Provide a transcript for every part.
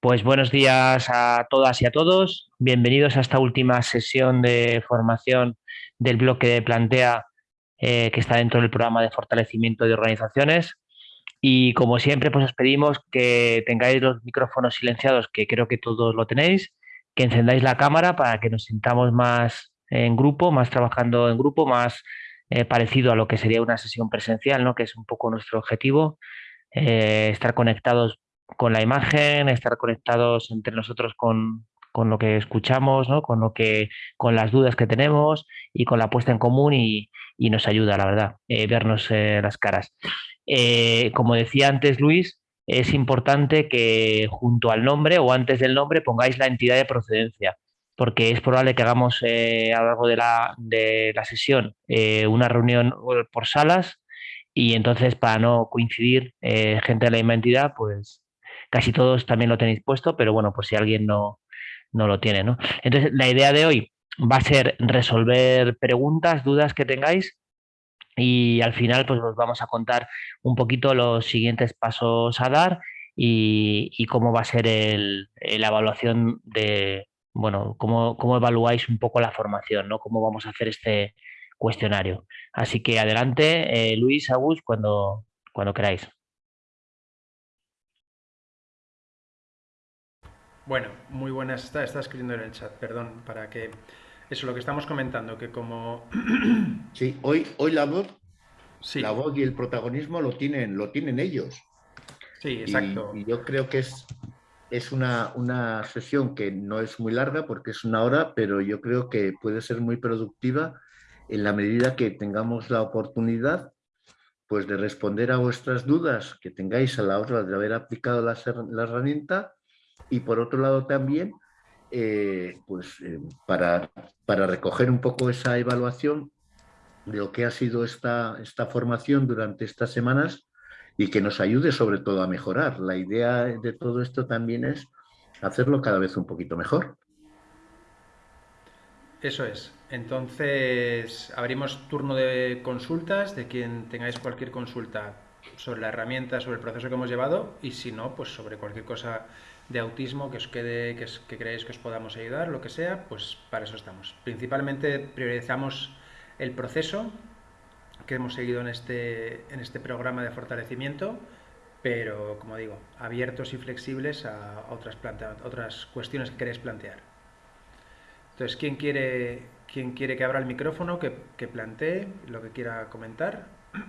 Pues buenos días a todas y a todos. Bienvenidos a esta última sesión de formación del bloque de Plantea eh, que está dentro del programa de fortalecimiento de organizaciones. Y como siempre, pues os pedimos que tengáis los micrófonos silenciados, que creo que todos lo tenéis, que encendáis la cámara para que nos sintamos más en grupo, más trabajando en grupo, más eh, parecido a lo que sería una sesión presencial, ¿no? que es un poco nuestro objetivo, eh, estar conectados con la imagen, estar conectados entre nosotros con, con lo que escuchamos, ¿no? con, lo que, con las dudas que tenemos y con la puesta en común y, y nos ayuda, la verdad, eh, vernos eh, las caras. Eh, como decía antes Luis, es importante que junto al nombre o antes del nombre pongáis la entidad de procedencia, porque es probable que hagamos a lo largo de la, de la sesión una reunión por salas y entonces para no coincidir gente de la misma entidad, pues casi todos también lo tenéis puesto, pero bueno, pues si alguien no, no lo tiene, ¿no? Entonces, la idea de hoy va a ser resolver preguntas, dudas que tengáis y al final pues os vamos a contar un poquito los siguientes pasos a dar y, cómo va a ser la evaluación de, bueno, cómo, cómo evaluáis un poco la formación, ¿no? Cómo vamos a hacer este cuestionario. Así que adelante, eh, Luis, Agus, cuando, cuando queráis. Bueno, muy buenas. Está, está escribiendo en el chat, perdón, para que... Eso, lo que estamos comentando, que como... Sí, hoy, hoy la voz, la voz y el protagonismo lo tienen, lo tienen ellos. Sí, exacto. Y, yo creo que es, es una, una, sesión que no es muy larga porque es una hora, pero yo creo que puede ser muy productiva en la medida que tengamos la oportunidad pues de responder a vuestras dudas que tengáis a la hora de haber aplicado la, la herramienta y por otro lado también, eh, pues eh, para, para, recoger un poco esa evaluación de lo que ha sido esta, esta formación durante estas semanas y que nos ayude sobre todo a mejorar. La idea de todo esto también es hacerlo cada vez un poquito mejor. Eso es. Entonces, abrimos turno de consultas de quien tengáis cualquier consulta sobre la herramienta, sobre el proceso que hemos llevado y si no, pues sobre cualquier cosa de autismo que os quede, que, creéis que os podamos ayudar, lo que sea, pues para eso estamos. Principalmente priorizamos el proceso que hemos seguido en este, en este programa de fortalecimiento, pero como digo, abiertos y flexibles a otras, otras cuestiones que queréis plantear. Entonces, ¿quién quiere, quién quiere que abra el micrófono, que plantee lo que quiera comentar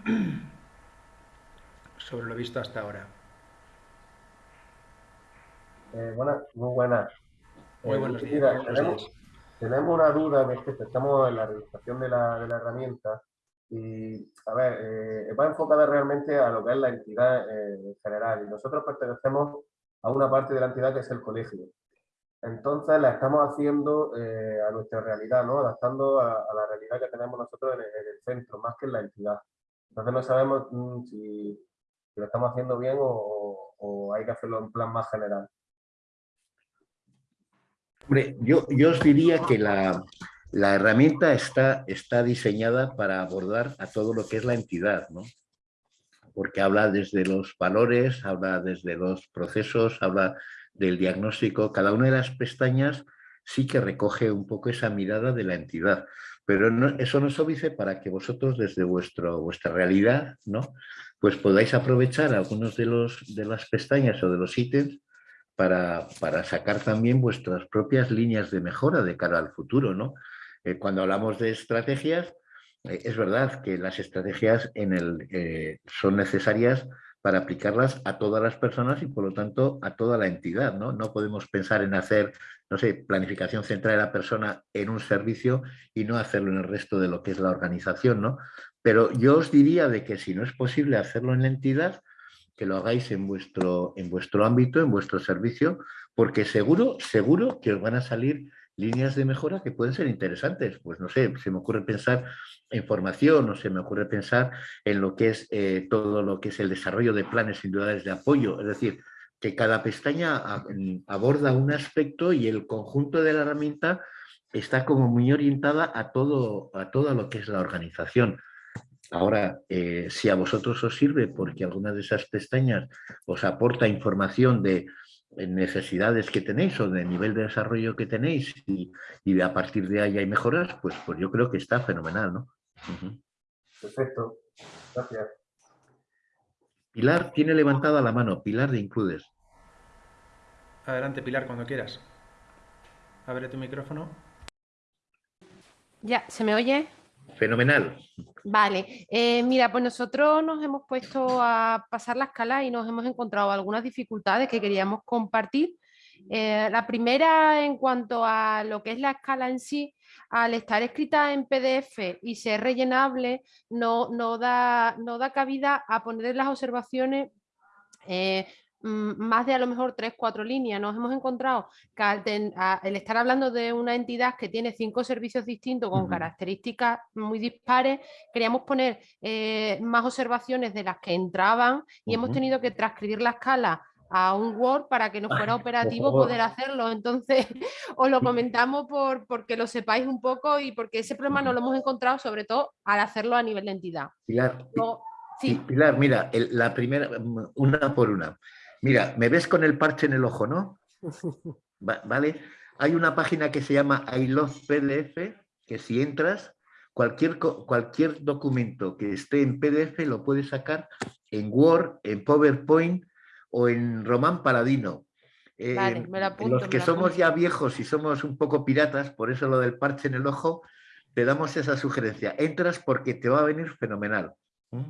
sobre lo visto hasta ahora? Eh, buenas, muy buenas. Muy eh, buenos días. tenemos, tenemos, una duda de que estamos en la realización de la, de la herramienta y, a ver, eh, va enfocada realmente a lo que es la entidad en general y nosotros pertenecemos a una parte de la entidad que es el colegio. Entonces la estamos haciendo a nuestra realidad, ¿no? adaptando a, la realidad que tenemos nosotros en el, centro, más que en la entidad. Entonces no sabemos mm, si, lo estamos haciendo bien o, o hay que hacerlo en plan más general yo, yo os diría que la, herramienta está, diseñada para abordar a todo lo que es la entidad, ¿no? porque habla desde los valores, habla desde los procesos, habla del diagnóstico. Cada una de las pestañas sí que recoge un poco esa mirada de la entidad, pero eso no es óbice para que vosotros desde vuestro, vuestra realidad ¿no? pues podáis aprovechar algunos de, los, de las pestañas o de los ítems para, sacar también vuestras propias líneas de mejora de cara al futuro. ¿no? Eh, cuando hablamos de estrategias, eh, es verdad que las estrategias en el, eh, son necesarias para aplicarlas a todas las personas y por lo tanto a toda la entidad. ¿no? no podemos pensar en hacer, no sé, planificación central de la persona en un servicio y no hacerlo en el resto de lo que es la organización. ¿no? Pero yo os diría de que si no es posible hacerlo en la entidad, que lo hagáis en vuestro, en vuestro ámbito, en vuestro servicio, porque seguro, seguro que os van a salir líneas de mejora que pueden ser interesantes. Pues no sé, se me ocurre pensar en formación o se me ocurre pensar en lo que es eh, todo lo que es el desarrollo de planes individuales de apoyo. Es decir, que cada pestaña aborda un aspecto y el conjunto de la herramienta está como muy orientada a todo, a todo lo que es la organización. Ahora, eh, si a vosotros os sirve porque alguna de esas pestañas os aporta información de, necesidades que tenéis o de nivel de desarrollo que tenéis y, a partir de ahí hay mejoras, pues, pues yo creo que está fenomenal, ¿no? Perfecto. Gracias. Pilar tiene levantada la mano. Pilar de Includes. Adelante, Pilar, cuando quieras. Abre tu micrófono. Ya, ¿se me oye? Fenomenal. Vale, eh, mira, pues nosotros nos hemos puesto a pasar la escala y nos hemos encontrado algunas dificultades que queríamos compartir. Eh, la primera en cuanto a lo que es la escala en sí, al estar escrita en PDF y ser rellenable, no, no, da, no da cabida a poner las observaciones eh, más de a lo mejor tres, cuatro líneas. Nos hemos encontrado que al el estar hablando de una entidad que tiene cinco servicios distintos con características muy dispares, queríamos poner eh, más observaciones de las que entraban y hemos tenido que transcribir la escala a un Word para que nos fuera operativo poder hacerlo. Entonces, os lo comentamos por, porque lo sepáis un poco y porque ese problema no lo hemos encontrado sobre todo al hacerlo a nivel de entidad. Pilar, Pilar mira, la primera, una por una. Mira, me ves con el parche en el ojo, ¿no? ¿Vale? Hay una página que se llama I Love PDF, que si entras, cualquier, cualquier documento que esté en PDF lo puedes sacar en Word, en PowerPoint o en Román Paladino. Vale, me apunto, los que somos ya viejos y somos un poco piratas, por eso lo del parche en el ojo, te damos esa sugerencia. Entras porque te va a venir fenomenal.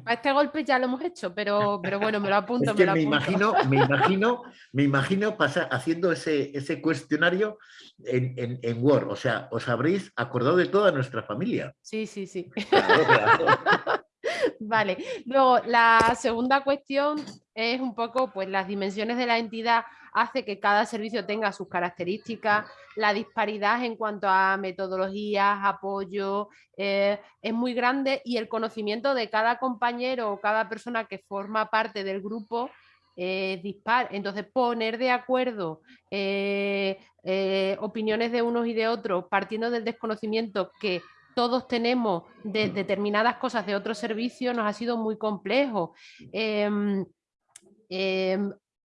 A este golpe ya lo hemos hecho, pero, pero bueno, me lo apunto. me, imagino, me imagino, me imagino pasar, haciendo ese, ese cuestionario en, Word. O sea, os habréis acordado de toda nuestra familia. Sí, sí, sí. vale. Luego, la segunda cuestión es un poco pues, las dimensiones de la entidad hace que cada servicio tenga sus características, la disparidad en cuanto a metodologías, apoyo, eh, es muy grande y el conocimiento de cada compañero o cada persona que forma parte del grupo es dispar. Entonces, poner de acuerdo eh, eh, opiniones de unos y de otros partiendo del desconocimiento que todos tenemos de determinadas cosas de otros servicios nos ha sido muy complejo.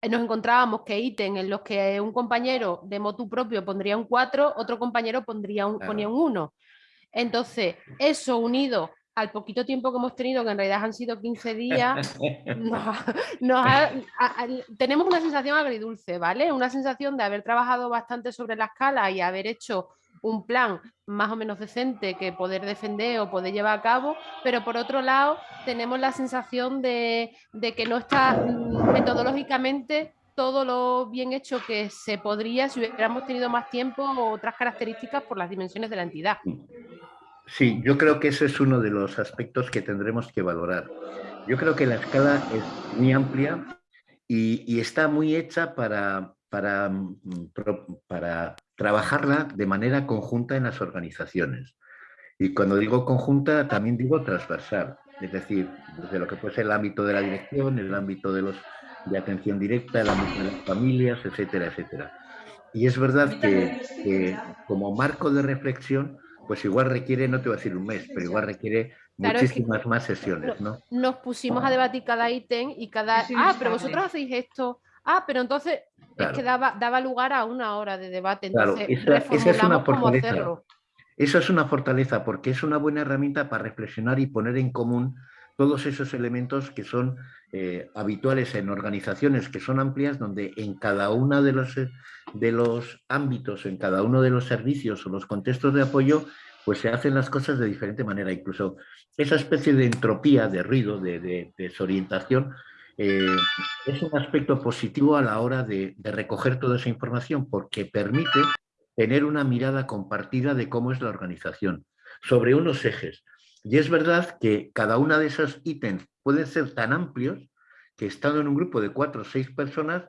Em, nos encontrábamos que ítem en los que un compañero de motu propio pondría un 4, otro compañero pondría un, ponía un 1. Entonces, eso unido al poquito tiempo que hemos tenido, que en realidad han sido 15 días, tenemos una sensación agridulce, ¿vale? Una sensación de haber trabajado bastante sobre la escala y haber hecho un plan más o menos decente que poder defender o poder llevar a cabo, pero por otro lado tenemos la sensación de, que no está mm, metodológicamente todo lo bien hecho que se podría si hubiéramos tenido más tiempo o otras características por las dimensiones de la entidad. Sí, yo creo que ese es uno de los aspectos que tendremos que valorar. Yo creo que la escala es muy amplia y, está muy hecha para, para, mm, para trabajarla de manera conjunta en las organizaciones. Y cuando digo conjunta, también digo transversal, es decir, desde lo que puede ser el ámbito de la dirección, el ámbito de, los, de atención directa, el ámbito de las familias, etcétera, etcétera. Y es verdad que, como marco de reflexión, pues igual requiere, no te voy a decir un mes, pero igual requiere muchísimas más sesiones, ¿no? Nos pusimos a debatir cada ítem y cada... ah, pero vosotros hacéis esto, Ah, pero entonces es que daba, daba, lugar a una hora de debate. Entonces, esa, es una fortaleza. Eso es una fortaleza porque es una buena herramienta para reflexionar y poner en común todos esos elementos que son eh, habituales en organizaciones que son amplias, donde en cada uno de los, de los ámbitos, en cada uno de los servicios o los contextos de apoyo, pues se hacen las cosas de diferente manera. Incluso esa especie de entropía, de ruido, de desorientación, eh, es un aspecto positivo a la hora de, recoger toda esa información porque permite tener una mirada compartida de cómo es la organización sobre unos ejes. Y es verdad que cada una de esos ítems pueden ser tan amplios que estando en un grupo de cuatro o seis personas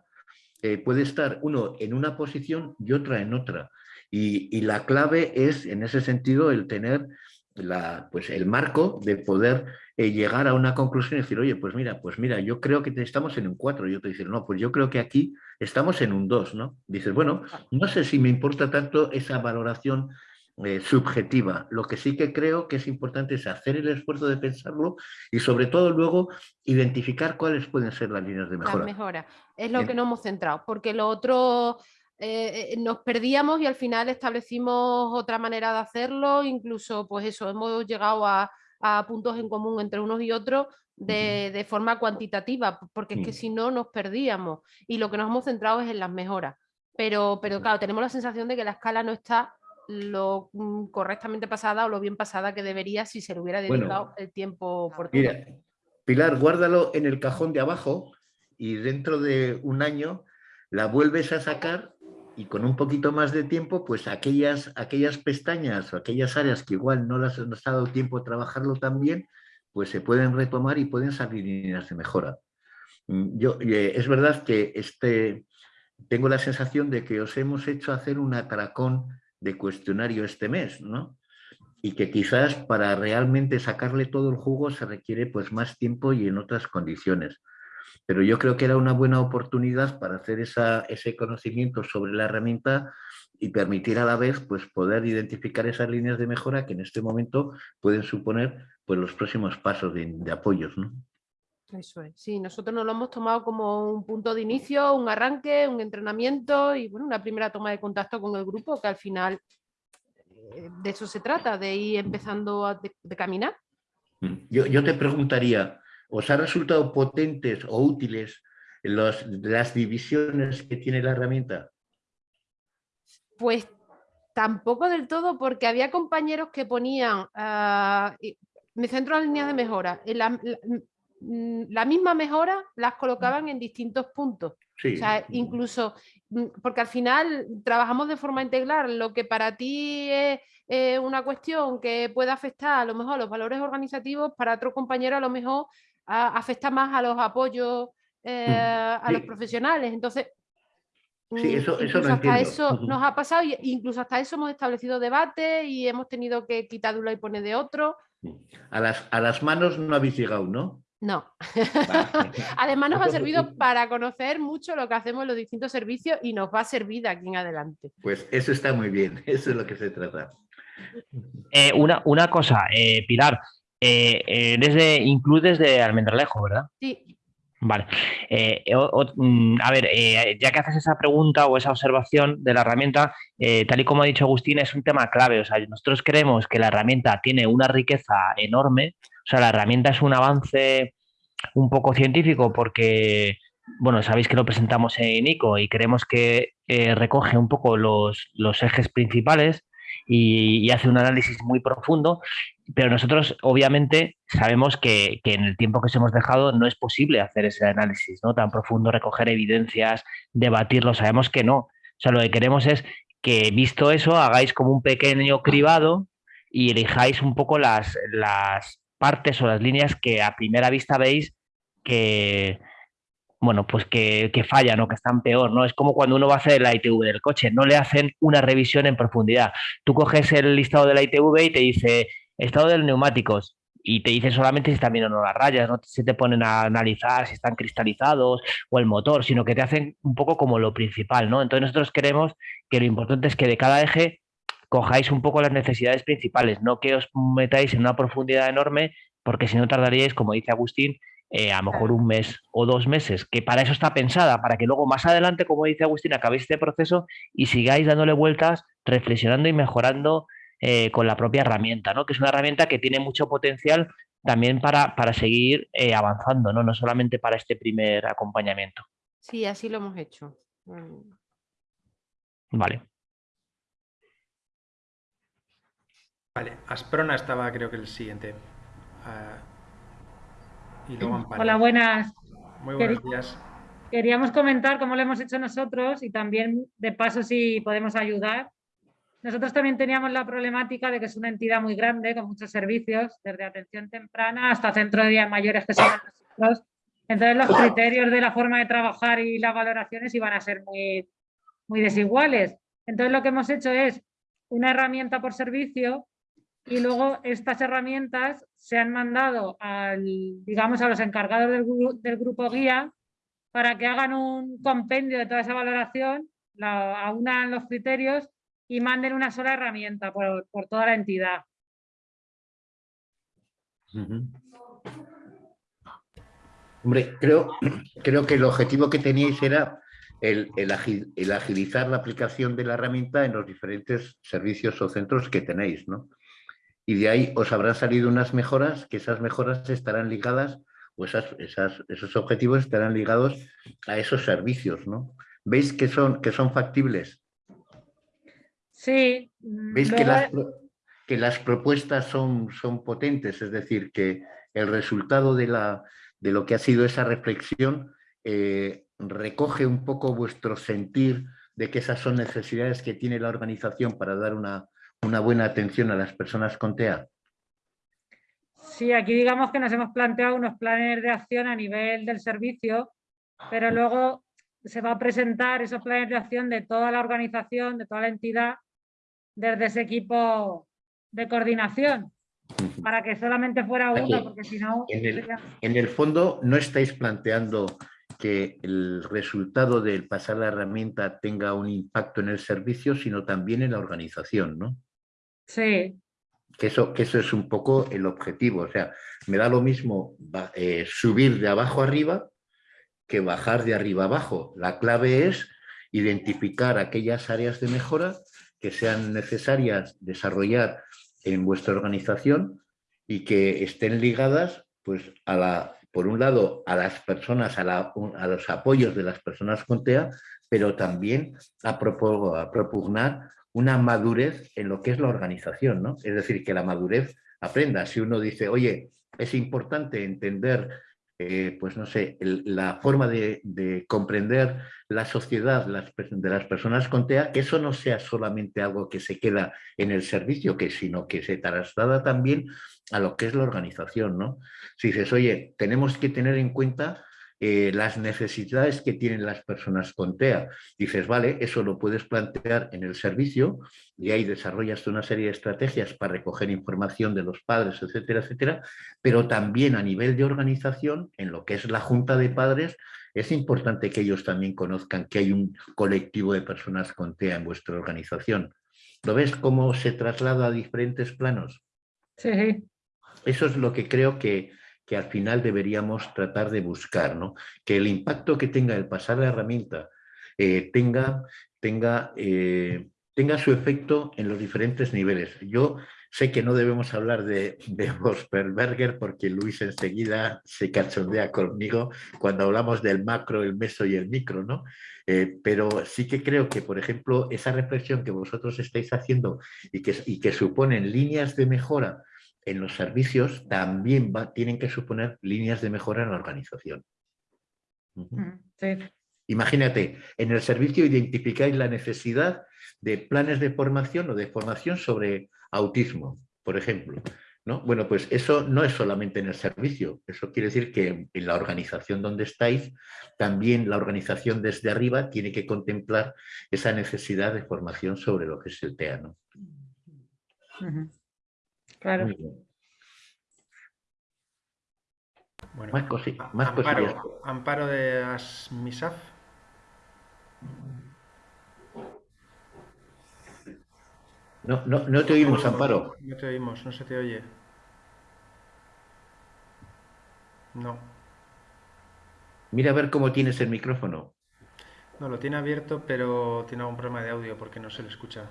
eh, puede estar uno en una posición y otra en otra. Y, y, la clave es, en ese sentido, el tener la, pues el marco de poder eh, llegar a una conclusión y decir, oye, pues mira, pues mira, yo creo que estamos en un 4. Y te dice, no, pues yo creo que aquí estamos en un 2, ¿no? Dices, bueno, no sé si me importa tanto esa valoración eh, subjetiva. Lo que sí que creo que es importante es hacer el esfuerzo de pensarlo y sobre todo luego identificar cuáles pueden ser las líneas de mejora. Es lo que nos hemos centrado, porque lo otro eh, eh, nos perdíamos y al final establecimos otra manera de hacerlo, incluso pues eso, hemos llegado a, puntos en común entre unos y otros de, forma cuantitativa, porque es que si no nos perdíamos y lo que nos hemos centrado es en las mejoras. Pero, pero claro, tenemos la sensación de que la escala no está lo mm, correctamente pasada o lo bien pasada que debería si se le hubiera dedicado el tiempo oportuno. Mira, Pilar, guárdalo en el cajón de abajo y dentro de un año la vuelves a sacar y con un poquito más de tiempo, pues aquellas, aquellas pestañas o aquellas áreas que igual no las nos ha dado tiempo a trabajarlo tan bien, pues se pueden retomar y pueden salir líneas de mejora. Mm, yo, eh, es verdad que este, tengo la sensación de que os hemos hecho hacer un atracón de cuestionario este mes, ¿no? Y que quizás para realmente sacarle todo el jugo se requiere pues más tiempo y en otras condiciones pero yo creo que era una buena oportunidad para hacer ese conocimiento sobre la herramienta y permitir a la vez pues, poder identificar esas líneas de mejora que en este momento pueden suponer pues, los próximos pasos de, apoyos. ¿no? Eso es, sí, nosotros nos lo hemos tomado como un punto de inicio, un arranque, un entrenamiento y bueno, una primera toma de contacto con el grupo que al final eh, de eso se trata, de ir empezando a de, caminar. Mm. Yo, yo te preguntaría, ¿Os ha resultado potentes o útiles las divisiones que tiene la herramienta? Pues tampoco del todo, porque había compañeros que ponían, uh, me centro en líneas de mejora, la, la, misma mejora las colocaban en distintos puntos. O sea, incluso, mm, porque al final trabajamos de forma integral, lo que para ti es una cuestión que puede afectar a lo mejor a los valores organizativos, para otro compañero a lo mejor afecta más a los apoyos eh, a los profesionales. Entonces, sí, mm, eso, eso hasta eso nos ha pasado, e incluso hasta eso hemos establecido debate y hemos tenido que quitar de uno y poner de otro. A las, a las manos no habéis llegado, ¿no? No. Además nos ha servido para conocer mucho lo que hacemos en los distintos servicios y nos va a servir de aquí en adelante. Pues eso está muy bien, eso es lo que se trata. Eh, una, una, cosa, eh, Pilar, eh, desde, includes de Almendralejo, ¿verdad? Sí. Vale. Eh, mm, a ver, eh, ya que haces esa pregunta o esa observación de la herramienta, eh, tal y como ha dicho Agustín, es un tema clave. O sea, nosotros creemos que la herramienta tiene una riqueza enorme. O sea, la herramienta es un avance un poco científico porque, bueno, sabéis que lo presentamos en ICO y creemos que recoge un poco los, los ejes principales y, hace un análisis muy profundo, pero nosotros obviamente sabemos que, en el tiempo que os hemos dejado no es posible hacer ese análisis ¿no? tan profundo, recoger evidencias, debatirlo, sabemos que no. O sea, lo que queremos es que visto eso hagáis como un pequeño cribado y elijáis un poco las, las partes o las líneas que a primera vista veis que, bueno, pues que, que, fallan o que están peor, ¿no? Es como cuando uno va a hacer la ITV del coche, no le hacen una revisión en profundidad. Tú coges el listado de la ITV y te dice estado de los neumáticos y te dice solamente si están bien o no las rayas, no se te ponen a analizar si están cristalizados o el motor, sino que te hacen un poco como lo principal, ¿no? Entonces nosotros queremos que lo importante es que de cada eje cojáis un poco las necesidades principales, no que os metáis en una profundidad enorme, porque si no tardaríais, como dice Agustín, eh, a lo mejor un mes o dos meses, que para eso está pensada, para que luego más adelante, como dice Agustín, acabéis este proceso y sigáis dándole vueltas, reflexionando y mejorando eh, con la propia herramienta, ¿no? que es una herramienta que tiene mucho potencial también para, para seguir eh, avanzando, ¿no? no solamente para este primer acompañamiento. Sí, así lo hemos hecho. Mm. Vale. Vale, Asprona estaba creo que el siguiente. Ah, Hola, buenas. Muy buenos días. Queríamos comentar cómo lo hemos hecho nosotros y también, de paso, si podemos ayudar. Nosotros también teníamos la problemática de que es una entidad muy grande, con muchos servicios, desde atención temprana hasta centro de días mayores que son nosotros. Entonces, los criterios de la forma de trabajar y las valoraciones iban a ser muy, muy desiguales. Entonces, lo que hemos hecho es una herramienta por servicio y luego estas herramientas se han mandado al, digamos, a los encargados del, del grupo guía para que hagan un compendio de toda esa valoración, la, aunan los criterios y manden una sola herramienta por, toda la entidad. Hombre, creo, creo que el objetivo que teníais era el, agilizar la aplicación de la herramienta en los diferentes servicios o centros que tenéis, ¿no? Y de ahí os habrán salido unas mejoras, que esas mejoras estarán ligadas, o esos objetivos estarán ligados a esos servicios, ¿no? ¿Veis que son, que son factibles? Sí. ¿Veis que las, que las propuestas son, son potentes? Es decir, que el resultado de, la, de lo que ha sido esa reflexión eh, recoge un poco vuestro sentir de que esas son necesidades que tiene la organización para dar una, una buena atención a las personas con TEA? Sí, aquí digamos que nos hemos planteado unos planes de acción a nivel del servicio, pero luego se va a presentar esos planes de acción de toda la organización, de toda la entidad, desde ese equipo de coordinación, para que solamente fuera uno, porque si no... En el, fondo no estáis planteando que el resultado del pasar la herramienta tenga un impacto en el servicio, sino también en la organización, ¿no? Sí. Que eso, que eso es un poco el objetivo. O sea, me da lo mismo eh, subir de abajo arriba que bajar de arriba abajo. La clave es identificar aquellas áreas de mejora que sean necesarias desarrollar en vuestra organización y que estén ligadas, pues, a la, por un lado, a las personas, a, a los apoyos de las personas con TEA, pero también a, a propugnar una madurez en lo que es la organización, ¿no? Es decir, que la madurez aprenda. Si uno dice, oye, es importante entender, eh, pues no sé, la forma de, comprender la sociedad de las personas con TEA, que eso no sea solamente algo que se queda en el servicio, que, sino que se traslada también a lo que es la organización, ¿no? Si dices, oye, tenemos que tener en cuenta eh, las necesidades que tienen las personas con TEA. Dices, vale, eso lo puedes plantear en el servicio y ahí desarrollas una serie de estrategias para recoger información de los padres, etcétera, etcétera, pero también a nivel de organización, en lo que es la junta de padres, es importante que ellos también conozcan que hay un colectivo de personas con TEA en vuestra organización. ¿Lo ves cómo se traslada a diferentes planos? Sí. Eso es lo que creo que, que al final deberíamos tratar de buscar, ¿no? que el impacto que tenga el pasar la herramienta eh, tenga, tenga, eh, tenga su efecto en los diferentes niveles. Yo sé que no debemos hablar de, de Vosperberger porque Luis enseguida se cachondea conmigo cuando hablamos del macro, el meso y el micro, ¿no? Eh, pero sí que creo que, por ejemplo, esa reflexión que vosotros estáis haciendo y que, y que suponen líneas de mejora en los servicios también tienen que suponer líneas de mejora en la organización. Mm, Imagínate, en el servicio identificáis la necesidad de planes de formación o de formación sobre autismo, por ejemplo. ¿no? Bueno, pues eso no es solamente en el servicio, eso quiere decir que en la organización donde estáis, también la organización desde arriba tiene que contemplar esa necesidad de formación sobre lo que es el TEA. ¿no? Claro. Bueno, más cositas. Más amparo, amparo de Asmisaf. No, no, no te oímos, Amparo. No te oímos, no se te oye. No. Mira a ver cómo tienes el micrófono. No, lo tiene abierto, pero tiene algún problema de audio porque no se le escucha.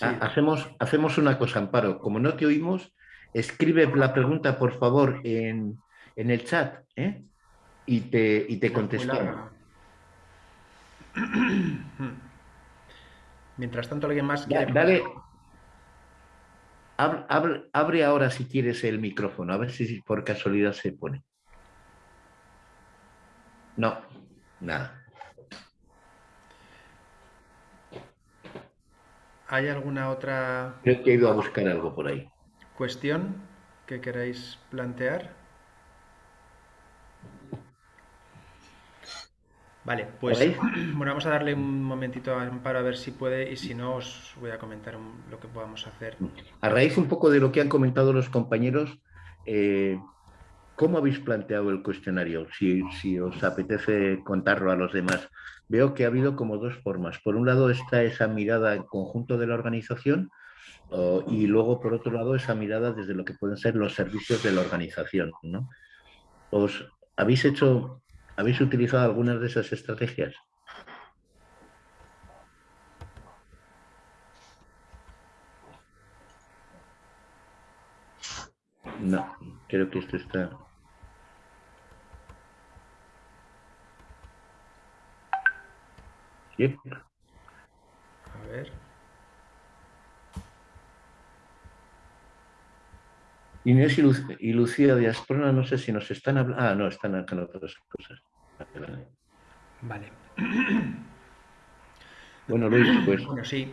Hacemos, hacemos una cosa, Amparo. Como no te oímos, escribe la pregunta, por favor, en, el chat ¿eh? y te, y te contestamos. Mientras tanto, alguien más Dale. Abre, ahora si quieres el micrófono, a ver si por casualidad se pone. No, nada. ¿Hay alguna otra... Creo que he ido a buscar algo por ahí. ¿Cuestión que queráis plantear? Vale, pues bueno, vamos a darle un momentito a Amparo a ver si puede y si no os voy a comentar lo que podamos hacer. A raíz un poco de lo que han comentado los compañeros, eh, ¿cómo habéis planteado el cuestionario? Si, os apetece contarlo a los demás. Veo que ha habido como dos formas. Por un lado está esa mirada en conjunto de la organización y luego, por otro lado, esa mirada desde lo que pueden ser los servicios de la organización. ¿no? ¿Os habéis hecho, habéis utilizado algunas de esas estrategias? No, creo que esto está... A ver. Inés y, Lucía de Asprona, no sé si nos están hablando... Ah, no, están acá otras cosas. Vale. Bueno, Luis, pues... Bueno, sí.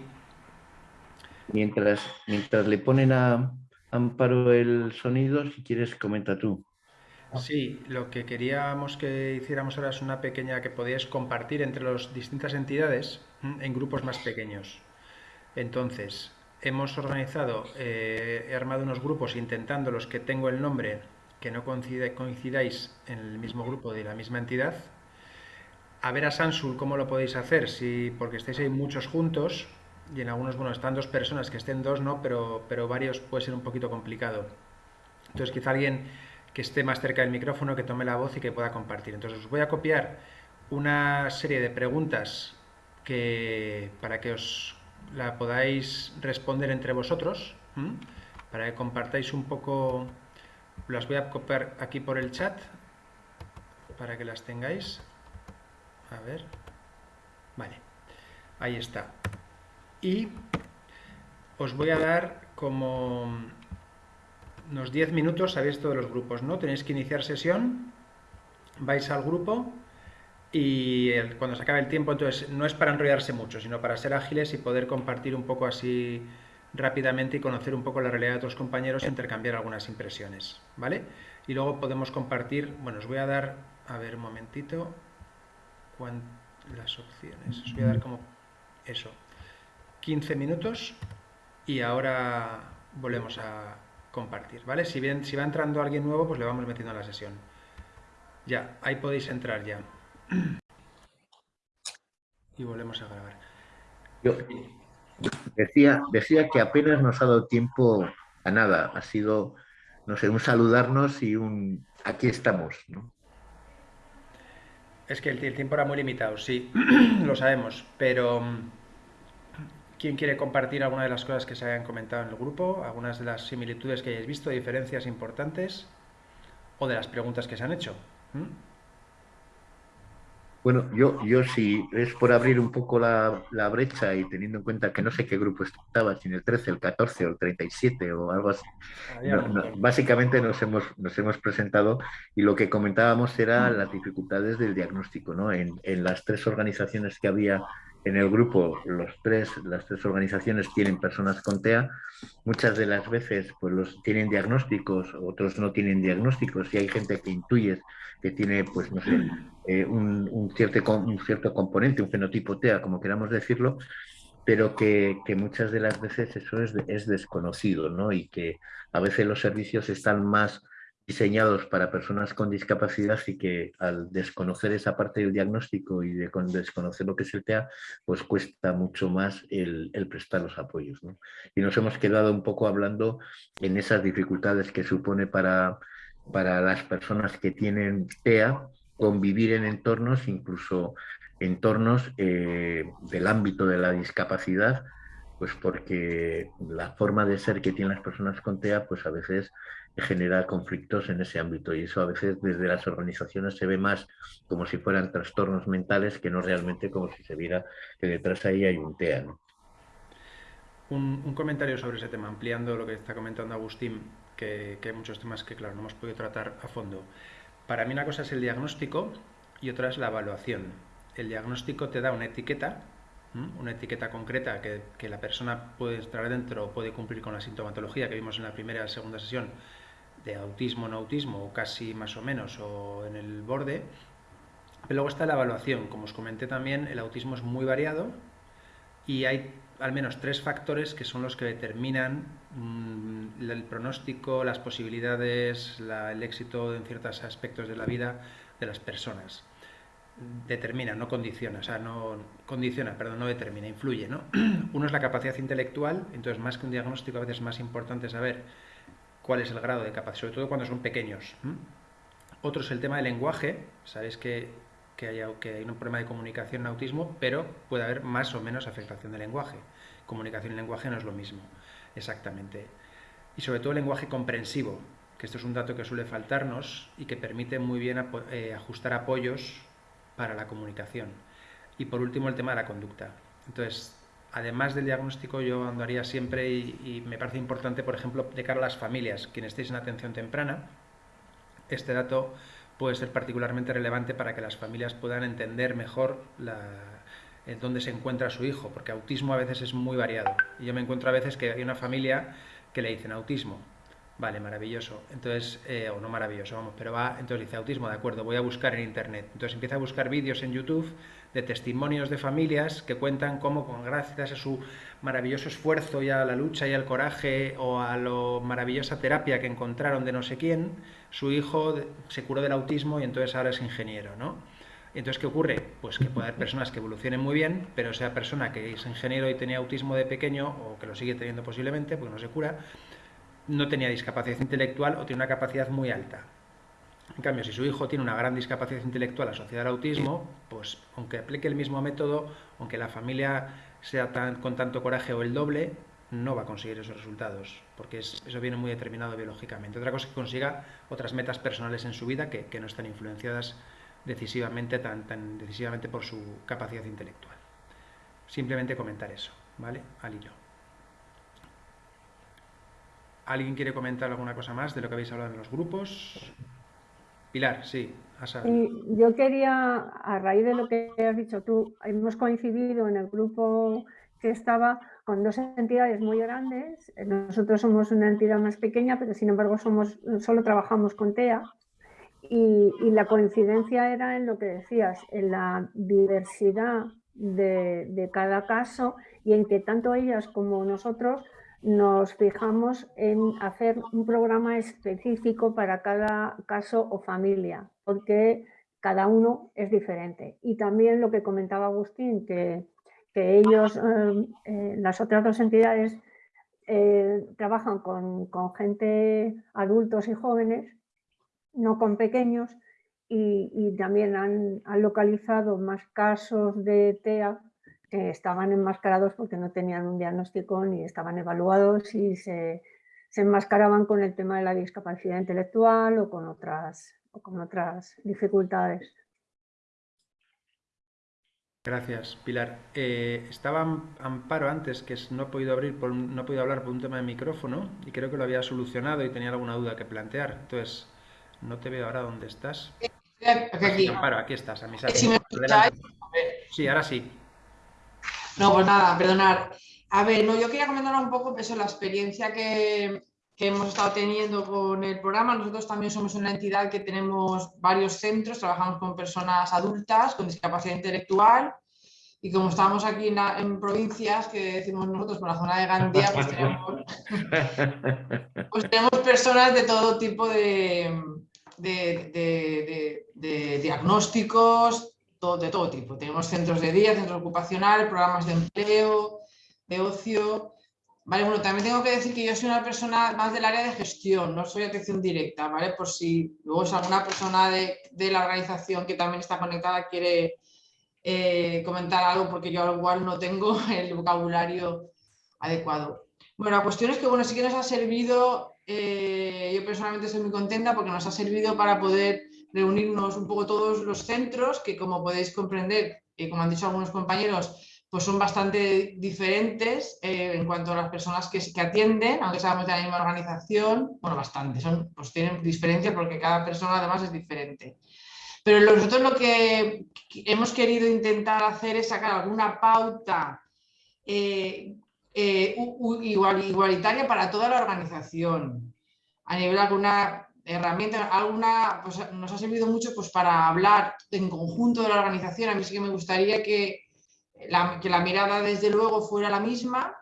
Mientras, mientras le ponen a Amparo el sonido, si quieres, comenta tú. Sí, lo que queríamos que hiciéramos ahora es una pequeña que podíais compartir entre las distintas entidades en grupos más pequeños. Entonces, hemos organizado, eh, he armado unos grupos intentando los que tengo el nombre que no coincidáis en el mismo grupo de la misma entidad. A ver a Sansul cómo lo podéis hacer, si porque estáis ahí muchos juntos y en algunos, bueno, están dos personas, que estén dos, ¿no? Pero, pero varios puede ser un poquito complicado. Entonces quizá alguien que esté más cerca del micrófono, que tome la voz y que pueda compartir. Entonces os voy a copiar una serie de preguntas que, para que os la podáis responder entre vosotros, para que compartáis un poco, las voy a copiar aquí por el chat, para que las tengáis. A ver, vale, ahí está. Y os voy a dar como unos 10 minutos sabéis todos los grupos, ¿no? Tenéis que iniciar sesión, vais al grupo y cuando se acabe el tiempo, entonces no es para enrollarse mucho, sino para ser ágiles y poder compartir un poco así rápidamente y conocer un poco la realidad de otros compañeros e intercambiar algunas impresiones, ¿vale? Y luego podemos compartir, bueno, os voy a dar, a ver un momentito, las opciones, os voy a dar como eso, 15 minutos y ahora volvemos a, compartir, ¿vale? Si, bien, si va entrando alguien nuevo, pues le vamos metiendo a la sesión. Ya, ahí podéis entrar ya. Y volvemos a grabar. Yo decía, decía que apenas nos ha dado tiempo a nada. Ha sido, no sé, un saludarnos y un aquí estamos, ¿no? Es que el, el tiempo era muy limitado, sí, lo sabemos, pero ¿Quién quiere compartir alguna de las cosas que se hayan comentado en el grupo? ¿Algunas de las similitudes que hayáis visto, diferencias importantes? ¿O de las preguntas que se han hecho? ¿Mm? Bueno, yo, yo si es por abrir un poco la, brecha y teniendo en cuenta que no sé qué grupo estaba, si en el 13, el 14 o el 37 o algo así. Ah, básicamente nos hemos, nos hemos presentado y lo que comentábamos era las dificultades del diagnóstico. ¿no? En, en las tres organizaciones que había en el grupo los tres, las tres organizaciones tienen personas con TEA, muchas de las veces pues los tienen diagnósticos, otros no tienen diagnósticos y hay gente que intuye que tiene pues no sé, eh, un, cierto, componente, un fenotipo TEA, como queramos decirlo, pero que, muchas de las veces eso es, es desconocido, ¿no? Y que a veces los servicios están más diseñados para personas con discapacidad y que al desconocer esa parte del diagnóstico y de desconocer lo que es el TEA, pues cuesta mucho más el, prestar los apoyos. Y nos hemos quedado un poco hablando en esas dificultades que supone para, para las personas que tienen TEA convivir en entornos, incluso entornos eh, del ámbito de la discapacidad, pues porque la forma de ser que tienen las personas con TEA, pues a veces genera conflictos en ese ámbito y eso a veces desde las organizaciones se ve más como si fueran trastornos mentales que no realmente como si se viera que detrás ahí hay un TEA. Un, comentario sobre ese tema, ampliando lo que está comentando Agustín, que, hay muchos temas que claro no hemos podido tratar a fondo. Para mí una cosa es el diagnóstico y otra es la evaluación. El diagnóstico te da una etiqueta una etiqueta concreta que, que, la persona puede estar dentro, puede cumplir con la sintomatología que vimos en la primera y segunda sesión, de autismo, no autismo, o casi más o menos, o en el borde. Pero luego está la evaluación. Como os comenté también, el autismo es muy variado y hay al menos tres factores que son los que determinan mm, el pronóstico, las posibilidades, el éxito en ciertos aspectos de la vida de las personas. Determina, no condiciona, o sea, no condiciona, perdón, no determina, influye, ¿no? Uno es la capacidad intelectual, entonces más que un diagnóstico a veces es más importante saber cuál es el grado de capacidad, sobre todo cuando son pequeños. Otro es el tema del lenguaje, sabéis que, que, hay, un problema de comunicación en autismo, pero puede haber más o menos afectación del lenguaje. Comunicación y lenguaje no es lo mismo, exactamente. Y sobre todo el lenguaje comprensivo, que esto es un dato que suele faltarnos y que permite muy bien eh, ajustar apoyos para la comunicación. Y por último el tema de la conducta. Entonces, además del diagnóstico yo andaría siempre y, me parece importante, por ejemplo, de cara a las familias, quienes estéis en atención temprana, este dato puede ser particularmente relevante para que las familias puedan entender mejor dónde se encuentra su hijo, porque autismo a veces es muy variado. Y yo me encuentro a veces que hay una familia que le dicen autismo, Vale, maravilloso. Entonces, eh, o no maravilloso, vamos, pero va, entonces dice autismo, de acuerdo, voy a buscar en internet. Entonces empieza a buscar vídeos en YouTube de testimonios de familias que cuentan cómo, con gracias a su maravilloso esfuerzo y a la lucha y al coraje o a la maravillosa terapia que encontraron de no sé quién, su hijo se curó del autismo y entonces ahora es ingeniero, ¿no? Entonces, ¿qué ocurre? Pues que puede haber personas que evolucionen muy bien, pero esa persona que es ingeniero y tenía autismo de pequeño, o que lo sigue teniendo posiblemente, porque no se cura, no tenía discapacidad intelectual o tiene una capacidad muy alta. En cambio, si su hijo tiene una gran discapacidad intelectual asociada al autismo, pues aunque aplique el mismo método, aunque la familia sea tan, con tanto coraje o el doble, no va a conseguir esos resultados, porque eso viene muy determinado biológicamente. Otra cosa es que consiga otras metas personales en su vida que, no están influenciadas decisivamente, tan, decisivamente por su capacidad intelectual. Simplemente comentar eso, ¿vale? Al hilo. ¿Alguien quiere comentar alguna cosa más de lo que habéis hablado en los grupos? Pilar, sí. yo quería, a raíz de lo que has dicho tú, hemos coincidido en el grupo que estaba con dos entidades muy grandes. Nosotros somos una entidad más pequeña, pero sin embargo somos, solo trabajamos con TEA. Y, la coincidencia era en lo que decías, en la diversidad de cada caso y en que tanto ellas como nosotros nos fijamos en hacer un programa específico para cada caso o familia, porque cada uno es diferente. Y también lo que comentaba Agustín, que, ellos, eh, eh, las otras dos entidades, eh, trabajan con, gente, adultos y jóvenes, no con pequeños, y, también han, han, localizado más casos de TEA estaban enmascarados porque no tenían un diagnóstico ni estaban evaluados y se, enmascaraban con el tema de la discapacidad intelectual o con otras, o con otras dificultades. Gracias, Pilar. Eh, estaba Amparo antes, que no he podido abrir, no he podido hablar por un tema de micrófono y creo que lo había solucionado y tenía alguna duda que plantear. Entonces, no te veo ahora dónde estás. Aquí, Amparo, aquí estás, a Sí, ahora sí. No, pues nada, perdonar. A ver, no, yo quería comentar un poco pues, la experiencia que, hemos estado teniendo con el programa. Nosotros también somos una entidad que tenemos varios centros, trabajamos con personas adultas con discapacidad intelectual y como estamos aquí en, provincias que decimos nosotros por la zona de Gandía, pues tenemos, pues tenemos personas de todo tipo de, de diagnósticos, de todo tipo. Tenemos centros de día, centros ocupacionales, programas de empleo, de ocio. Vale, bueno, también tengo que decir que yo soy una persona más del área de gestión, no soy atención directa, ¿vale? Por si luego es alguna persona de, la organización que también está conectada quiere eh, comentar algo, porque yo al igual no tengo el vocabulario adecuado. Bueno, la cuestión es que, bueno, sí que nos ha servido, eh, yo personalmente estoy muy contenta porque nos ha servido para poder reunirnos un poco todos los centros, que como podéis comprender, y como han dicho algunos compañeros, pues son bastante diferentes eh, en cuanto a las personas que, que, atienden, aunque sabemos de la misma organización, bueno, bastante, son, pues tienen diferencias porque cada persona además es diferente. Pero nosotros lo que hemos querido intentar hacer es sacar alguna pauta eh, eh, igualitaria para toda la organización, a nivel alguna herramienta, alguna, pues nos ha servido mucho pues, para hablar en conjunto de la organización. A mí sí que me gustaría que la, que la mirada desde luego fuera la misma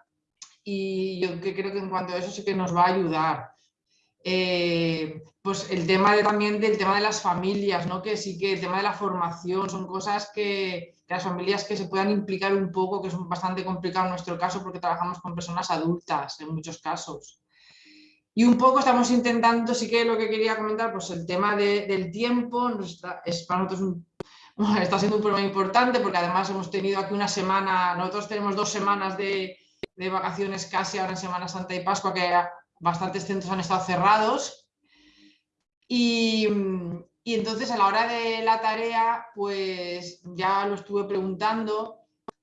y yo creo que en cuanto a eso sí que nos va a ayudar. Eh, pues el tema de, también del tema de las familias, ¿no? que sí que el tema de la formación son cosas que, que, las familias que se puedan implicar un poco, que es bastante complicado en nuestro caso porque trabajamos con personas adultas en muchos casos. Y un poco estamos intentando, sí que lo que quería comentar, pues el tema de, del tiempo es para nosotros está siendo un problema importante porque además hemos tenido aquí una semana, nosotros tenemos dos semanas de, de vacaciones casi ahora en Semana Santa y Pascua que bastantes centros han estado cerrados. Y, y, entonces a la hora de la tarea pues ya lo estuve preguntando,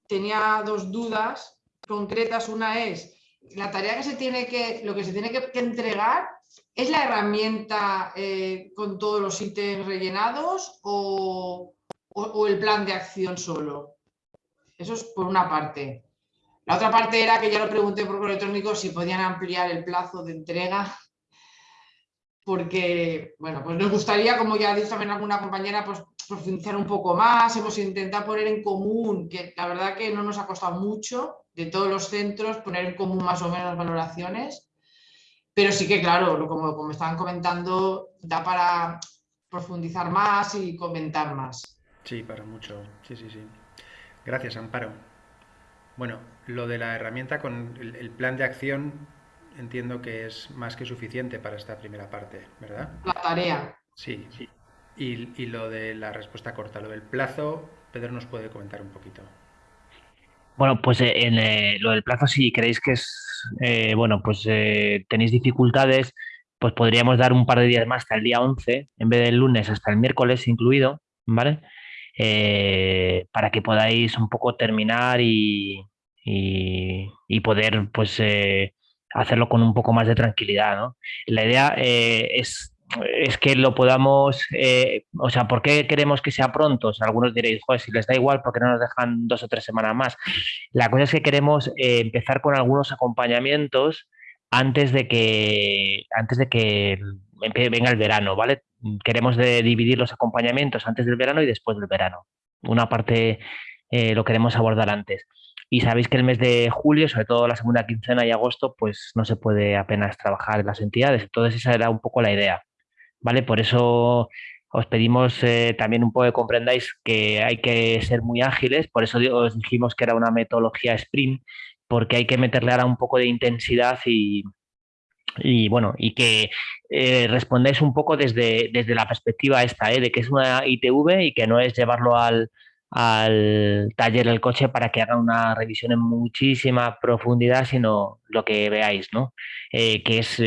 tenía dos dudas concretas, una es la tarea que se tiene que, lo que se tiene que, entregar ¿Es la herramienta eh, con todos los ítems rellenados o, o, o, el plan de acción solo? Eso es por una parte. La otra parte era que ya lo pregunté por correo electrónico si podían ampliar el plazo de entrega, porque, bueno, pues nos gustaría, como ya ha dicho también alguna compañera, pues profundizar un poco más, hemos intentado poner en común, que la verdad que no nos ha costado mucho, de todos los centros, poner en común más o menos valoraciones, pero sí que, claro, como, como estaban comentando, da para profundizar más y comentar más. Sí, para mucho, sí, sí, sí. Gracias, Amparo. Bueno, lo de la herramienta con el, el, plan de acción entiendo que es más que suficiente para esta primera parte, ¿verdad? La tarea. Sí. sí. Y, y, lo de la respuesta corta, lo del plazo, Pedro nos puede comentar un poquito. Bueno, pues eh, en eh, lo del plazo, si creéis que es, eh, bueno, pues tenéis dificultades, pues podríamos dar un par de días más hasta el día 11, en vez del lunes hasta el miércoles incluido, ¿vale? Para que podáis un poco terminar y, y, y poder pues hacerlo con un poco más de tranquilidad. ¿no? La idea es, es, que lo podamos, eh, o sea, ¿por qué queremos que sea pronto? O sea, algunos diréis, joder, si les da igual, ¿por qué no nos dejan dos o tres semanas más? La cosa es que queremos eh, empezar con algunos acompañamientos antes de que, antes de que venga el verano, ¿vale? Queremos dividir los acompañamientos antes del verano y después del verano. Una parte eh, lo queremos abordar antes. Y sabéis que el mes de julio, sobre todo la segunda quincena y agosto, pues no se puede apenas trabajar en las entidades. Entonces esa era un poco la idea, ¿vale? Por eso os pedimos eh, también un poco que comprendáis que hay que ser muy ágiles, por eso os dijimos que era una metodología sprint, porque hay que meterle ahora un poco de intensidad y, y bueno, y que eh, respondáis un poco desde, desde la perspectiva esta, ¿eh? de que es una ITV y que no es llevarlo al, al taller del coche para que haga una revisión en muchísima profundidad, sino lo que veáis, ¿no? Que es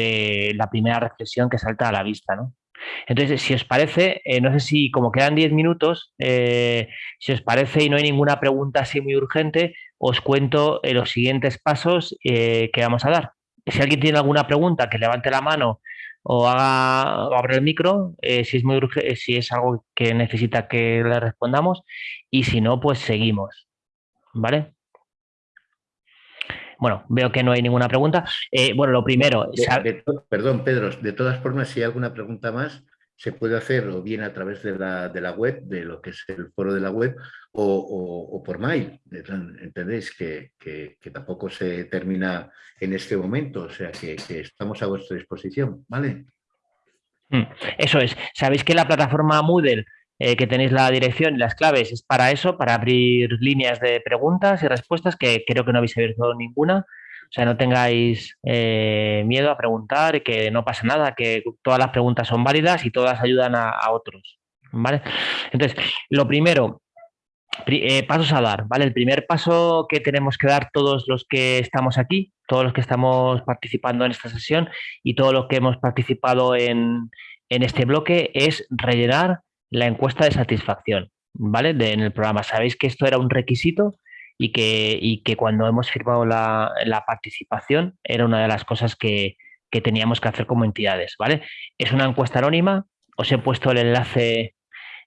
la primera reflexión que salta a la vista, ¿no? Entonces, si os parece, eh, no sé si como quedan 10 minutos, eh, si os parece y no hay ninguna pregunta así muy urgente, os cuento eh, los siguientes pasos que vamos a dar. Si alguien tiene alguna pregunta, que levante la mano o haga o abra el micro, si es muy si es algo que necesita que le respondamos, y si no, pues seguimos. ¿Vale? Bueno, veo que no hay ninguna pregunta. Eh, bueno, lo primero... De, de, perdón, Pedro, de todas formas, si hay alguna pregunta más, se puede hacer o bien a través de la, de la web, de lo que es el foro de la web, o, o, o por mail. ¿Entendéis? Que, que, que, tampoco se termina en este momento, o sea que, que estamos a vuestra disposición, ¿vale? Mm, eso es. Sabéis que la plataforma Moodle eh, que tenéis la dirección y las claves es para eso, para abrir líneas de preguntas y respuestas, que creo que no habéis abierto ninguna. O sea, no tengáis eh, miedo a preguntar, que no pasa nada, que todas las preguntas son válidas y todas ayudan a, otros. ¿vale? Entonces, lo primero, eh, pasos a dar, ¿vale? El primer paso que tenemos que dar todos los que estamos aquí, todos los que estamos participando en esta sesión y todos los que hemos participado en, en este bloque es rellenar la encuesta de satisfacción, ¿vale? De, en el programa. Sabéis que esto era un requisito y que, y que cuando hemos firmado la, la, participación era una de las cosas que, que, teníamos que hacer como entidades, ¿vale? Es una encuesta anónima, os he puesto el enlace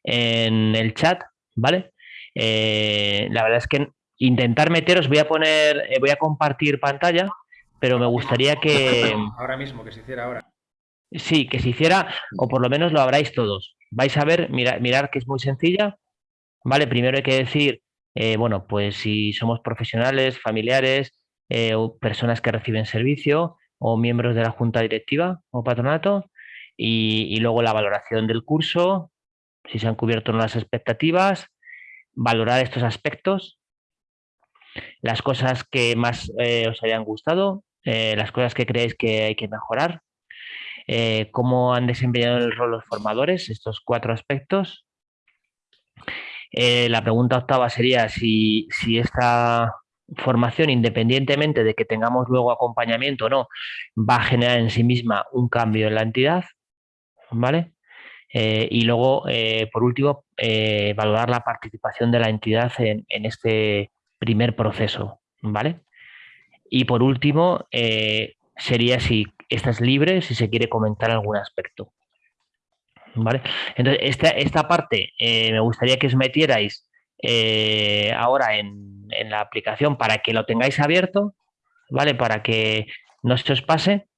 en el chat, ¿vale? Eh, la verdad es que intentar meteros, voy a poner, eh, voy a compartir pantalla, pero me gustaría que... Ahora mismo, que se hiciera ahora. Sí, que se hiciera, o por lo menos lo habráis todos. Vais a ver, mirar, mirar que es muy sencilla. Vale, primero hay que decir, eh, bueno, pues si somos profesionales, familiares, eh, personas que reciben servicio o miembros de la junta directiva o patronato y, luego la valoración del curso, si se han cubierto las expectativas, valorar estos aspectos, las cosas que más eh, os hayan gustado, las cosas que creéis que hay que mejorar, cómo han desempeñado el rol los formadores, estos cuatro aspectos. la pregunta octava sería si, si esta formación, independientemente de que tengamos luego acompañamiento o no, va a generar en sí misma un cambio en la entidad, ¿vale? Eh, y luego, eh, por último, eh, valorar la participación de la entidad en, este primer proceso, ¿vale? Y por último, sería si esta es libre, si se quiere comentar algún aspecto. ¿Vale? Entonces, esta, esta parte me gustaría que os metierais ahora en, en la aplicación para que lo tengáis abierto, ¿vale? Para que no se os pase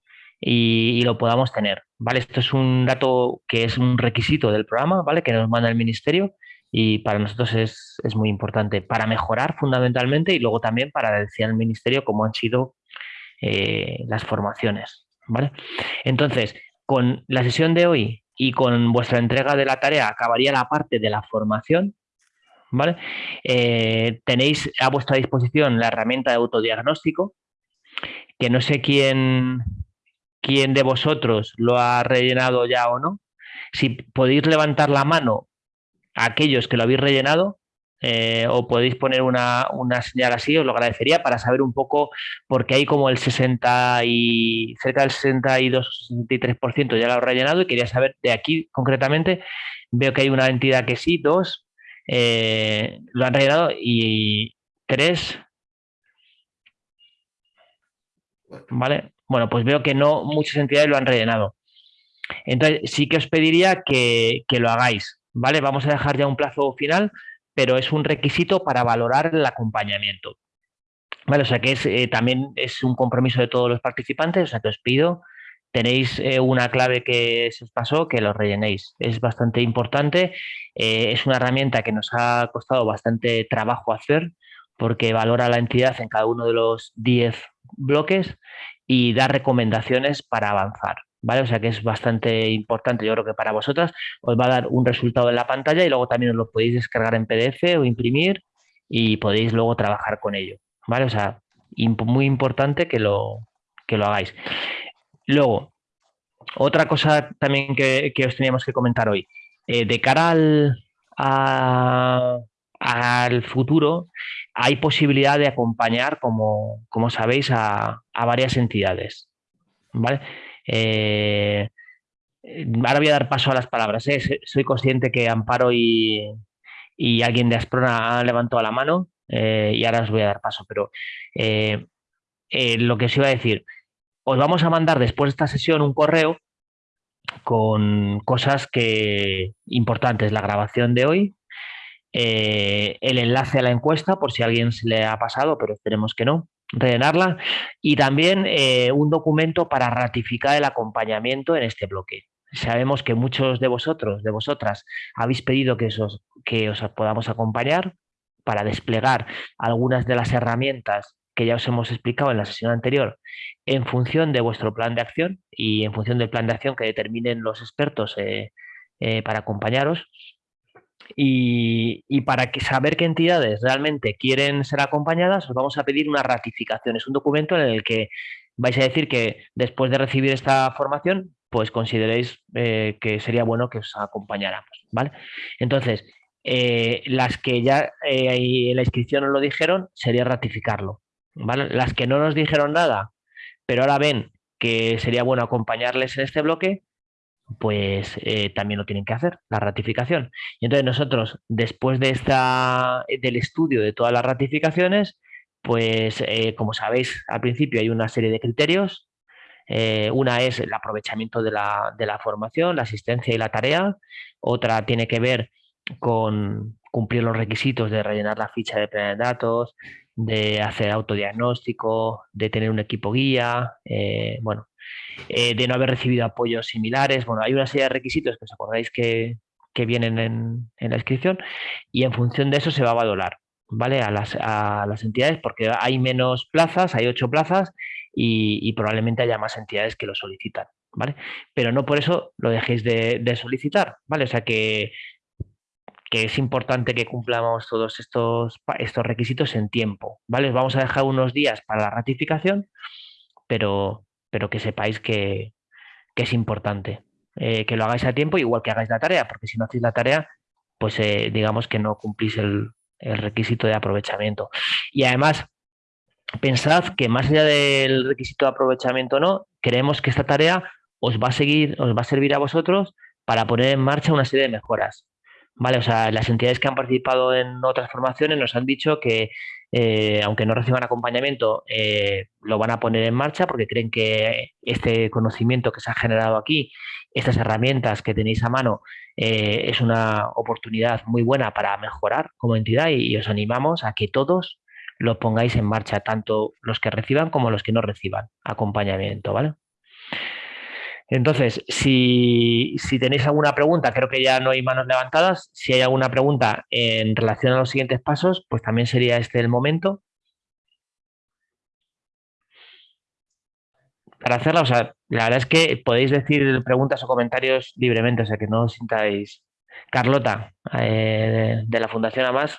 y, lo podamos tener, ¿vale? Esto es un dato que es un requisito del programa, ¿vale? Que nos manda el ministerio y para nosotros es, muy importante para mejorar fundamentalmente y luego también para decir al ministerio cómo han sido eh, las formaciones, ¿vale? Entonces, con la sesión de hoy y con vuestra entrega de la tarea acabaría la parte de la formación, ¿vale? Eh, tenéis a vuestra disposición la herramienta de autodiagnóstico, que no sé quién, quién de vosotros lo ha rellenado ya o no. Si podéis levantar la mano a aquellos que lo habéis rellenado, eh, o podéis poner una, señal así, os lo agradecería para saber un poco, porque hay como el 60 y cerca del 62 63% ya lo ha rellenado y quería saber de aquí concretamente, veo que hay una entidad que sí, dos, eh, lo han rellenado y tres. ¿Vale? Bueno, pues veo que no muchas entidades lo han rellenado. Entonces, sí que os pediría que, lo hagáis, ¿vale? Vamos a dejar ya un plazo final, pero es un requisito para valorar el acompañamiento. Vale, o sea que eh, también es un compromiso de todos los participantes, o sea que os pido tenéis eh, una clave que se os pasó, que lo rellenéis. Es bastante importante. Eh, es una herramienta que nos ha costado bastante trabajo hacer porque valora la entidad en cada uno de los 10 bloques y da recomendaciones para avanzar. ¿Vale? O sea que es bastante importante, yo creo que para vosotras os va a dar un resultado en la pantalla y luego también os lo podéis descargar en PDF o imprimir y podéis luego trabajar con ello. ¿Vale? O sea, muy importante que lo, que lo hagáis. Luego, otra cosa también que, os teníamos que comentar hoy. Eh, de cara al, al futuro, hay posibilidad de acompañar, como, sabéis, a, varias entidades. ¿vale? Eh, ahora voy a dar paso a las palabras. ¿eh? Soy consciente que Amparo y, alguien de Asprona han levantado la mano y ahora os voy a dar paso, pero lo que os iba a decir, os vamos a mandar después de esta sesión un correo con cosas que importantes, la grabación de hoy, eh, el enlace a la encuesta por si a alguien se le ha pasado, pero esperemos que no, rellenarla, y también eh, un documento para ratificar el acompañamiento en este bloque. Sabemos que muchos de vosotros, de vosotras, habéis pedido que, que os podamos acompañar para desplegar algunas de las herramientas que ya os hemos explicado en la sesión anterior, en función de vuestro plan de acción y en función del plan de acción que determinen los expertos eh, eh, para acompañaros. Y, para saber qué entidades realmente quieren ser acompañadas, os vamos a pedir una ratificación. Es un documento en el que vais a decir que después de recibir esta formación, pues consideréis eh, que sería bueno que os acompañáramos. ¿vale? Entonces, las que ya en la inscripción os lo dijeron, sería ratificarlo. Las que no nos dijeron nada, pero ahora ven que sería bueno acompañarles en este bloque, pues eh, también lo tienen que hacer, la ratificación. Y entonces nosotros, después de esta, del estudio de todas las ratificaciones, pues eh, como sabéis, al principio hay una serie de criterios. Eh, una es el aprovechamiento de la, de la formación, la asistencia y la tarea. Otra tiene que ver con cumplir los requisitos de rellenar la ficha de plan de datos, de hacer autodiagnóstico, de tener un equipo guía, eh, bueno, eh, de no haber recibido apoyos similares. Bueno, hay una serie de requisitos que os acordáis que, vienen en, la inscripción y en función de eso se va a valorar. ¿vale? A las, a las entidades porque hay menos plazas, hay ocho plazas y, probablemente haya más entidades que lo solicitan, ¿vale? Pero no por eso lo dejéis de, de solicitar, ¿vale? O sea que que es importante que cumplamos todos estos, estos requisitos en tiempo, ¿vale? vamos a dejar unos días para la ratificación, pero, pero que sepáis que, es importante eh, que lo hagáis a tiempo, igual que hagáis la tarea, porque si no hacéis la tarea, pues eh, digamos que no cumplís el, el requisito de aprovechamiento. Y además, pensad que más allá del requisito de aprovechamiento no, creemos que esta tarea os va a seguir, os va a servir a vosotros para poner en marcha una serie de mejoras. Vale, o sea, las entidades que han participado en otras formaciones nos han dicho que, eh, aunque no reciban acompañamiento, eh, lo van a poner en marcha porque creen que este conocimiento que se ha generado aquí, estas herramientas que tenéis a mano, eh, es una oportunidad muy buena para mejorar como entidad y, os animamos a que todos lo pongáis en marcha, tanto los que reciban como los que no reciban acompañamiento, ¿vale? Entonces, si, tenéis alguna pregunta, creo que ya no hay manos levantadas. Si hay alguna pregunta en relación a los siguientes pasos, pues también sería este el momento. Para hacerla, o sea, la verdad es que podéis decir preguntas o comentarios libremente, o sea, que no os sintáis... Carlota, eh, de, la Fundación AMAS,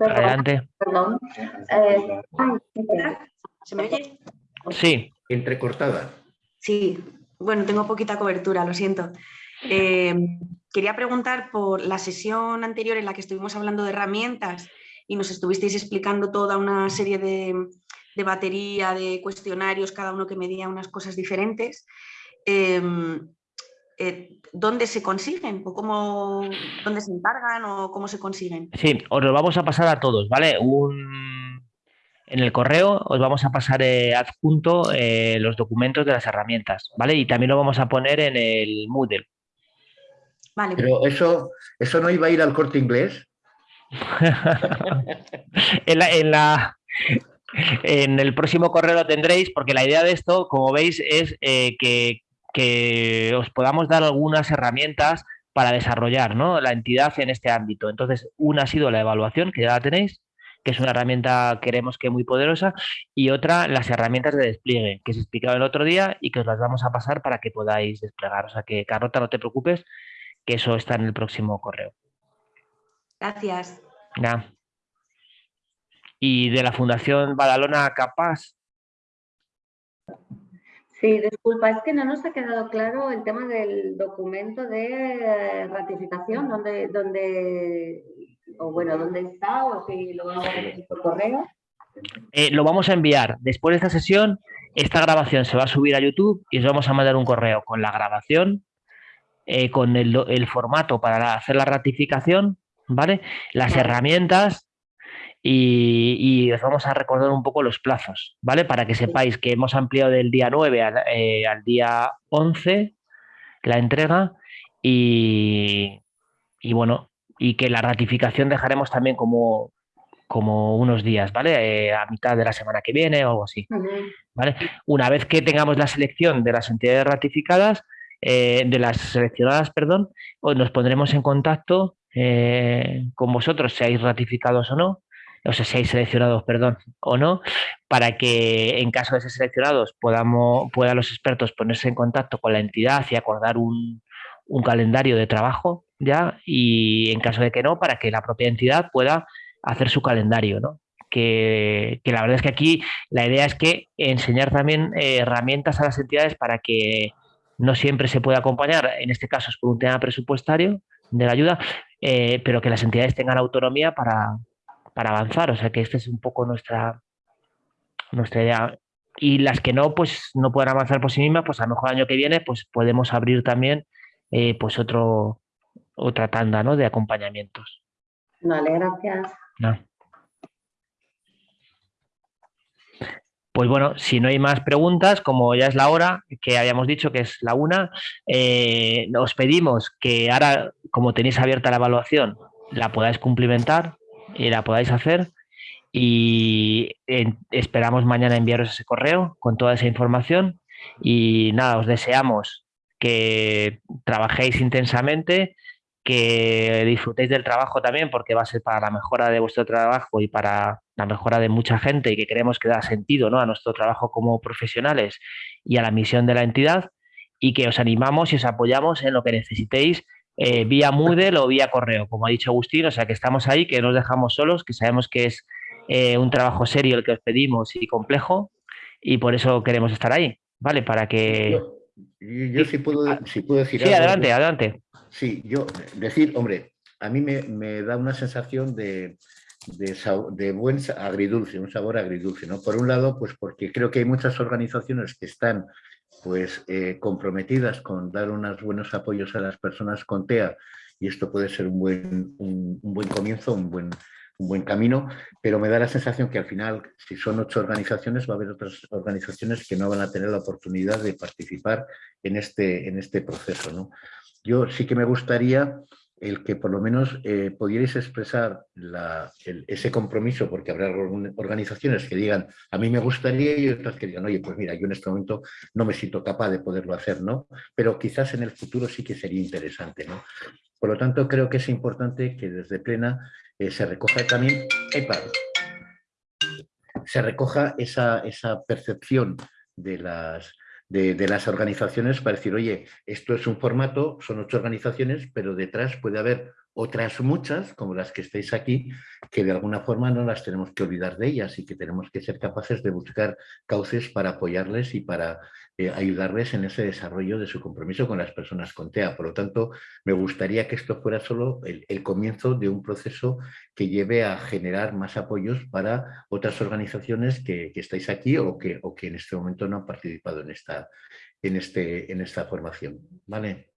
adelante. Perdón. Eh, ¿Se me oye? Sí. Entrecortada. Sí, bueno, tengo poquita cobertura, lo siento. Eh, quería preguntar por la sesión anterior en la que estuvimos hablando de herramientas y nos estuvisteis explicando toda una serie de, batería, de cuestionarios, cada uno que medía unas cosas diferentes. Em, eh, ¿Dónde se consiguen? ¿O cómo, dónde se encargan o cómo se consiguen? Sí, os lo vamos a pasar a todos, ¿vale? Un, en el correo os vamos a pasar eh, adjunto eh, los documentos de las herramientas, ¿vale? Y también lo vamos a poner en el Moodle. Vale. Pero eso, eso no iba a ir al corte inglés. en, la, en, el próximo correo lo tendréis, porque la idea de esto, como veis, es eh, que, que os podamos dar algunas herramientas para desarrollar ¿no? la entidad en este ámbito. Entonces, una ha sido la evaluación, que ya la tenéis, que es una herramienta, queremos que muy poderosa, y otra, las herramientas de despliegue, que os he explicado el otro día y que os las vamos a pasar para que podáis desplegar. O sea que, Carlota, no te preocupes, que eso está en el próximo correo. Gracias. Y de la Fundación Badalona Capaz. Sí, disculpa, es que no nos ha quedado claro el tema del documento de ratificación, donde, donde o bueno, ¿dónde está? O si lo vamos a ver por correo. Eh, lo vamos a enviar. Después de esta sesión, esta grabación se va a subir a YouTube y os vamos a mandar un correo con la grabación, eh, con el, formato para hacer la ratificación, ¿vale? Las herramientas y, os vamos a recordar un poco los plazos, ¿vale? Para que sepáis que hemos ampliado del día 9 al, eh, al día 11 la entrega y, y bueno, y que la ratificación dejaremos también como, como unos días, ¿vale? Eh, a mitad de la semana que viene o algo así, ¿vale? Una vez que tengamos la selección de las entidades ratificadas, eh, de las seleccionadas, perdón, pues nos pondremos en contacto eh, con vosotros, seáis ratificados o no, o sea, seáis seleccionados, perdón, o no, para que en caso de ser seleccionados podamos, puedan los expertos ponerse en contacto con la entidad y acordar un, un calendario de trabajo ya y en caso de que no, para que la propia entidad pueda hacer su calendario, ¿no? Que, la verdad es que aquí la idea es que enseñar también eh, herramientas a las entidades para que no siempre se pueda acompañar, en este caso es por un tema presupuestario de la ayuda, eh, pero que las entidades tengan autonomía para, para avanzar. O sea que esta es un poco nuestra, nuestra idea. Y las que no, pues no puedan avanzar por sí mismas, pues a lo mejor el año que viene, pues podemos abrir también eh, pues otro, otra tanda ¿no? de acompañamientos. Vale, gracias. Pues bueno, si no hay más preguntas, como ya es la hora, que habíamos dicho que es la una, eh, os pedimos que ahora, como tenéis abierta la evaluación, la podáis cumplimentar y la podáis hacer. Y esperamos mañana enviaros ese correo con toda esa información. Y nada, os deseamos que trabajéis intensamente, que disfrutéis del trabajo también, porque va a ser para la mejora de vuestro trabajo y para la mejora de mucha gente y que creemos que da sentido ¿no? a nuestro trabajo como profesionales y a la misión de la entidad y que os animamos y os apoyamos en lo que necesitéis eh, vía Moodle o vía correo, como ha dicho Agustín, o sea que estamos ahí, que no os dejamos solos, que sabemos que es eh, un trabajo serio el que os pedimos y complejo y por eso queremos estar ahí, ¿vale? Para que... Yo, sí, puedo, si puedo decir Sí, adelante, adelante. Sí, yo decir, hombre, a mí me, da una sensación de, de, buen agridulce, un sabor agridulce, ¿no? Por un lado, pues porque creo que hay muchas organizaciones que están pues eh, comprometidas con dar unos buenos apoyos a las personas con TEA y esto puede ser un buen, un buen comienzo, un buen, un buen camino, pero me da la sensación que al final, si son ocho organizaciones, va a haber otras organizaciones que no van a tener la oportunidad de participar en este, en este proceso. ¿no? Yo sí que me gustaría el que por lo menos eh, pudierais expresar ese compromiso, porque habrá organizaciones que digan, a mí me gustaría, y otras que digan, oye, pues mira, yo en este momento no me siento capaz de poderlo hacer, ¿no? Pero quizás en el futuro sí que sería interesante, ¿no? Por lo tanto, creo que es importante que desde Plena eh, se recoja también, se recoja esa, esa percepción de las, de, las organizaciones para decir, oye, esto es un formato, son ocho organizaciones, pero detrás puede haber otras muchas, como las que estáis aquí, que de alguna forma no las tenemos que olvidar de ellas y que tenemos que ser capaces de buscar cauces para apoyarles y para eh, ayudarles en ese desarrollo de su compromiso con las personas con TEA. Por lo tanto, me gustaría que esto fuera solo el, comienzo de un proceso que lleve a generar más apoyos para otras organizaciones que, estáis aquí o que, o que en este momento no han participado en esta, en este, en esta formación. ¿Vale?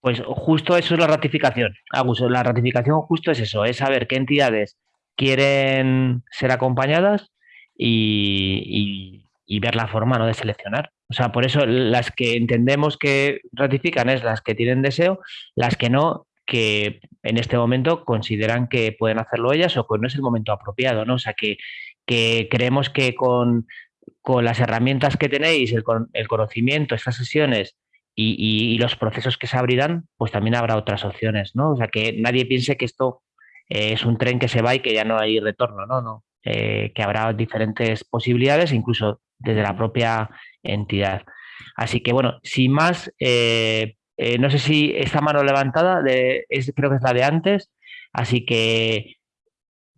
Pues justo eso es la ratificación. La ratificación justo es eso, es saber qué entidades quieren ser acompañadas y, ver la forma ¿no? de seleccionar. O sea, por eso las que entendemos que ratifican es las que tienen deseo, las que no, que en este momento consideran que pueden hacerlo ellas o que no es el momento apropiado, ¿no? O sea, que, creemos que con, las herramientas que tenéis, el, el conocimiento, estas sesiones y, los procesos que se abrirán, pues también habrá otras opciones, ¿no? O sea, que nadie piense que esto eh, es un tren que se va y que ya no hay retorno, no, no. Eh, que habrá diferentes posibilidades, incluso desde la propia entidad. Así que bueno, sin más, eh, eh, no sé si esta mano levantada de, es, creo que es la de antes, así que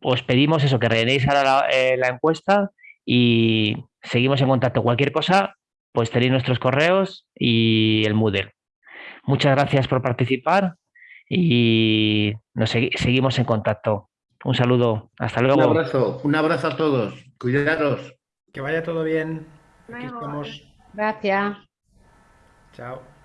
os pedimos eso, que rellenéis ahora la, encuesta y seguimos en contacto. Cualquier cosa, pues tenéis nuestros correos y el Moodle. Muchas gracias por participar y nos seguimos en contacto. Un saludo, hasta luego. Un abrazo, un abrazo a todos. Cuidaros. Que vaya todo bien. Aquí estamos. Gracias. Chao.